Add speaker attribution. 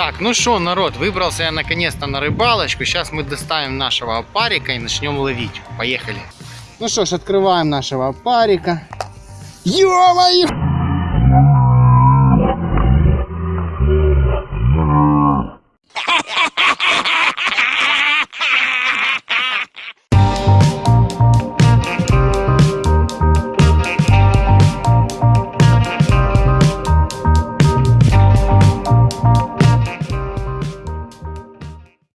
Speaker 1: Так, ну что, народ, выбрался я наконец-то на рыбалочку. Сейчас мы доставим нашего опарика и начнем ловить. Поехали. Ну что ж, открываем нашего опарика. Ё-моё!